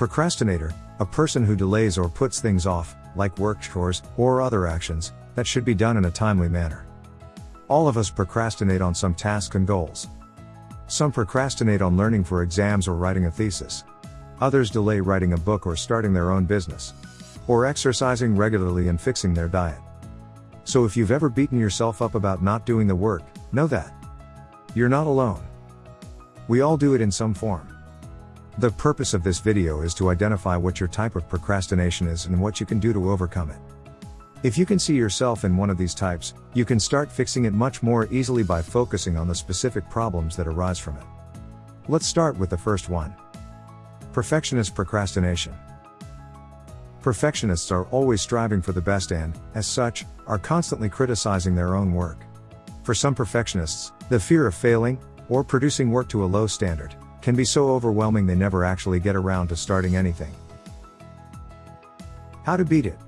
Procrastinator, a person who delays or puts things off, like work chores or other actions, that should be done in a timely manner. All of us procrastinate on some tasks and goals. Some procrastinate on learning for exams or writing a thesis. Others delay writing a book or starting their own business. Or exercising regularly and fixing their diet. So if you've ever beaten yourself up about not doing the work, know that. You're not alone. We all do it in some form. The purpose of this video is to identify what your type of procrastination is and what you can do to overcome it. If you can see yourself in one of these types, you can start fixing it much more easily by focusing on the specific problems that arise from it. Let's start with the first one. Perfectionist procrastination. Perfectionists are always striving for the best and, as such, are constantly criticizing their own work. For some perfectionists, the fear of failing, or producing work to a low standard, can be so overwhelming they never actually get around to starting anything. How to beat it?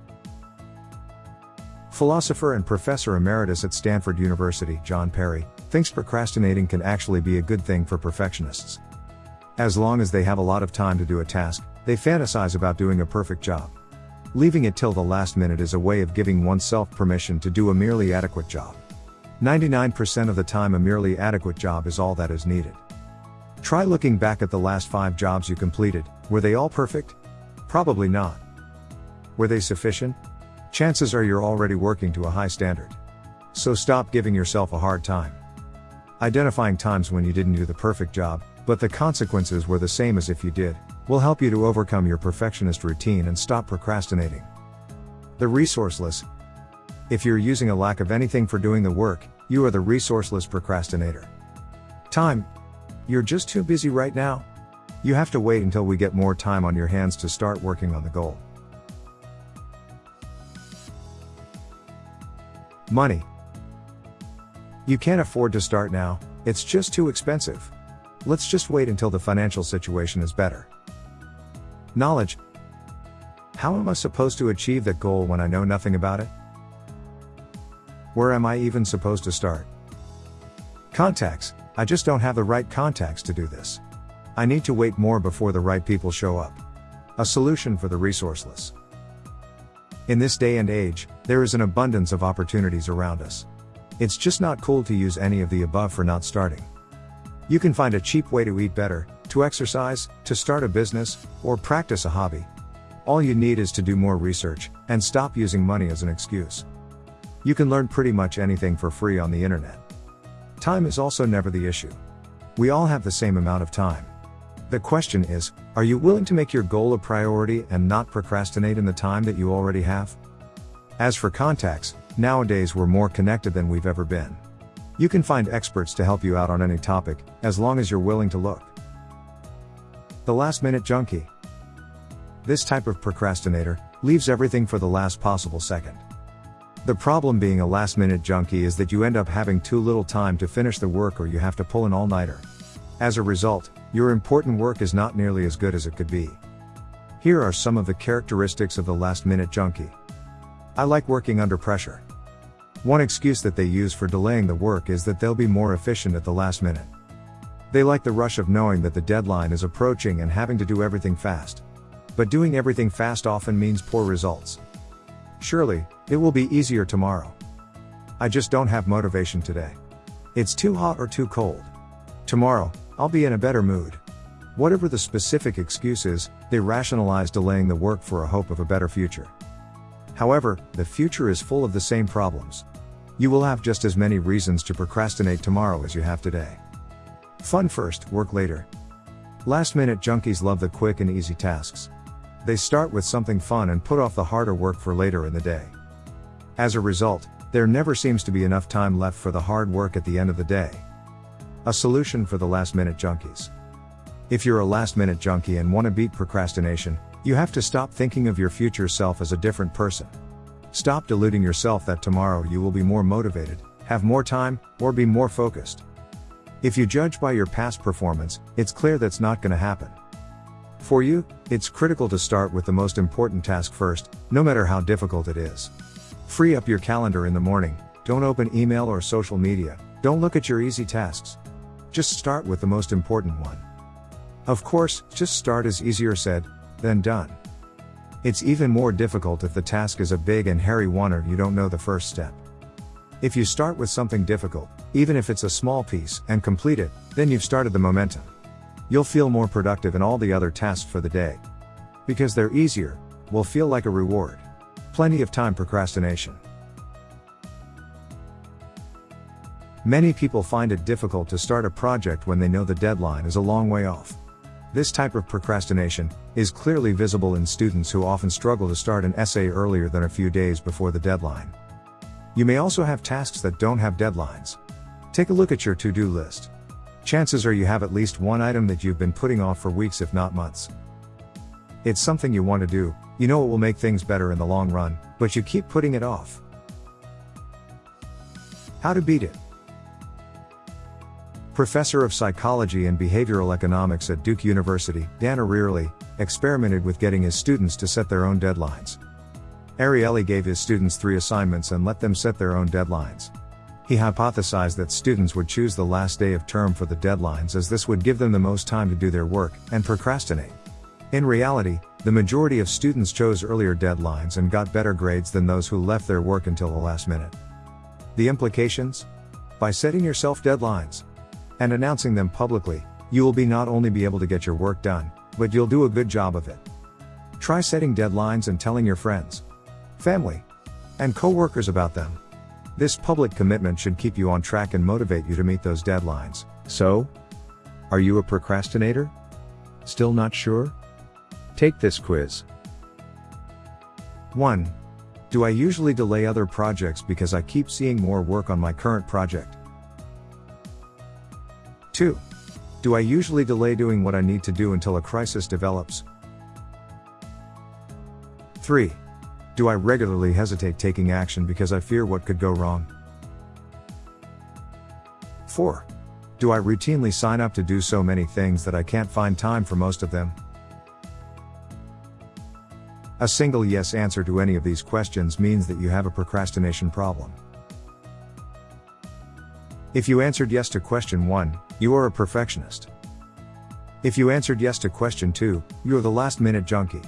Philosopher and professor emeritus at Stanford University, John Perry, thinks procrastinating can actually be a good thing for perfectionists. As long as they have a lot of time to do a task, they fantasize about doing a perfect job. Leaving it till the last minute is a way of giving oneself permission to do a merely adequate job. 99% of the time, a merely adequate job is all that is needed. Try looking back at the last five jobs you completed, were they all perfect? Probably not. Were they sufficient? Chances are you're already working to a high standard. So stop giving yourself a hard time. Identifying times when you didn't do the perfect job, but the consequences were the same as if you did, will help you to overcome your perfectionist routine and stop procrastinating. The resourceless. If you're using a lack of anything for doing the work, you are the resourceless procrastinator. Time. You're just too busy right now. You have to wait until we get more time on your hands to start working on the goal. Money. You can't afford to start now, it's just too expensive. Let's just wait until the financial situation is better. Knowledge. How am I supposed to achieve that goal when I know nothing about it? Where am I even supposed to start? Contacts. I just don't have the right contacts to do this. I need to wait more before the right people show up. A solution for the resourceless. In this day and age, there is an abundance of opportunities around us. It's just not cool to use any of the above for not starting. You can find a cheap way to eat better, to exercise, to start a business, or practice a hobby. All you need is to do more research, and stop using money as an excuse. You can learn pretty much anything for free on the internet. Time is also never the issue. We all have the same amount of time. The question is, are you willing to make your goal a priority and not procrastinate in the time that you already have? As for contacts, nowadays we're more connected than we've ever been. You can find experts to help you out on any topic, as long as you're willing to look. The last minute junkie. This type of procrastinator leaves everything for the last possible second. The problem being a last minute junkie is that you end up having too little time to finish the work or you have to pull an all nighter. As a result, your important work is not nearly as good as it could be. Here are some of the characteristics of the last minute junkie. I like working under pressure. One excuse that they use for delaying the work is that they'll be more efficient at the last minute. They like the rush of knowing that the deadline is approaching and having to do everything fast. But doing everything fast often means poor results. Surely, it will be easier tomorrow. I just don't have motivation today. It's too hot or too cold. Tomorrow, I'll be in a better mood. Whatever the specific excuse is, they rationalize delaying the work for a hope of a better future. However, the future is full of the same problems. You will have just as many reasons to procrastinate tomorrow as you have today. Fun first, work later. Last minute junkies love the quick and easy tasks. They start with something fun and put off the harder work for later in the day. As a result, there never seems to be enough time left for the hard work at the end of the day. A solution for the last minute junkies. If you're a last minute junkie and want to beat procrastination, you have to stop thinking of your future self as a different person. Stop deluding yourself that tomorrow you will be more motivated, have more time, or be more focused. If you judge by your past performance, it's clear that's not going to happen. For you, it's critical to start with the most important task first, no matter how difficult it is. Free up your calendar in the morning, don't open email or social media, don't look at your easy tasks. Just start with the most important one. Of course, just start is easier said, than done. It's even more difficult if the task is a big and hairy one or you don't know the first step. If you start with something difficult, even if it's a small piece, and complete it, then you've started the momentum. You'll feel more productive in all the other tasks for the day. Because they're easier, will feel like a reward. Plenty of time procrastination. Many people find it difficult to start a project when they know the deadline is a long way off. This type of procrastination is clearly visible in students who often struggle to start an essay earlier than a few days before the deadline. You may also have tasks that don't have deadlines. Take a look at your to do list. Chances are you have at least one item that you've been putting off for weeks, if not months. It's something you want to do, you know it will make things better in the long run, but you keep putting it off. How to beat it. Professor of Psychology and Behavioral Economics at Duke University, Dan Ariely, experimented with getting his students to set their own deadlines. Ariely gave his students three assignments and let them set their own deadlines. He hypothesized that students would choose the last day of term for the deadlines as this would give them the most time to do their work and procrastinate. In reality, the majority of students chose earlier deadlines and got better grades than those who left their work until the last minute. The implications? By setting yourself deadlines, and announcing them publicly, you will be not only be able to get your work done, but you'll do a good job of it. Try setting deadlines and telling your friends, family, and coworkers about them. This public commitment should keep you on track and motivate you to meet those deadlines. So, are you a procrastinator? Still not sure? Take this quiz. 1. Do I usually delay other projects because I keep seeing more work on my current project? 2. Do I usually delay doing what I need to do until a crisis develops? 3. Do I regularly hesitate taking action because I fear what could go wrong? 4. Do I routinely sign up to do so many things that I can't find time for most of them? A single yes answer to any of these questions means that you have a procrastination problem. If you answered yes to question 1, you are a perfectionist. If you answered yes to question 2, you are the last minute junkie.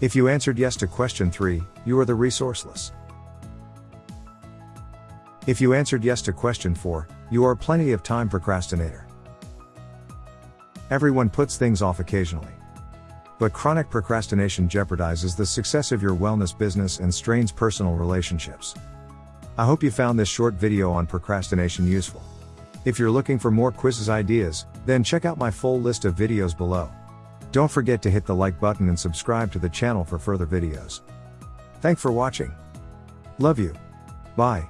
If you answered yes to question 3, you are the resourceless. If you answered yes to question 4, you are plenty of time procrastinator. Everyone puts things off occasionally. But chronic procrastination jeopardizes the success of your wellness business and strains personal relationships. I hope you found this short video on procrastination useful. If you're looking for more quizzes ideas, then check out my full list of videos below. Don't forget to hit the like button and subscribe to the channel for further videos. Thanks for watching. Love you. Bye.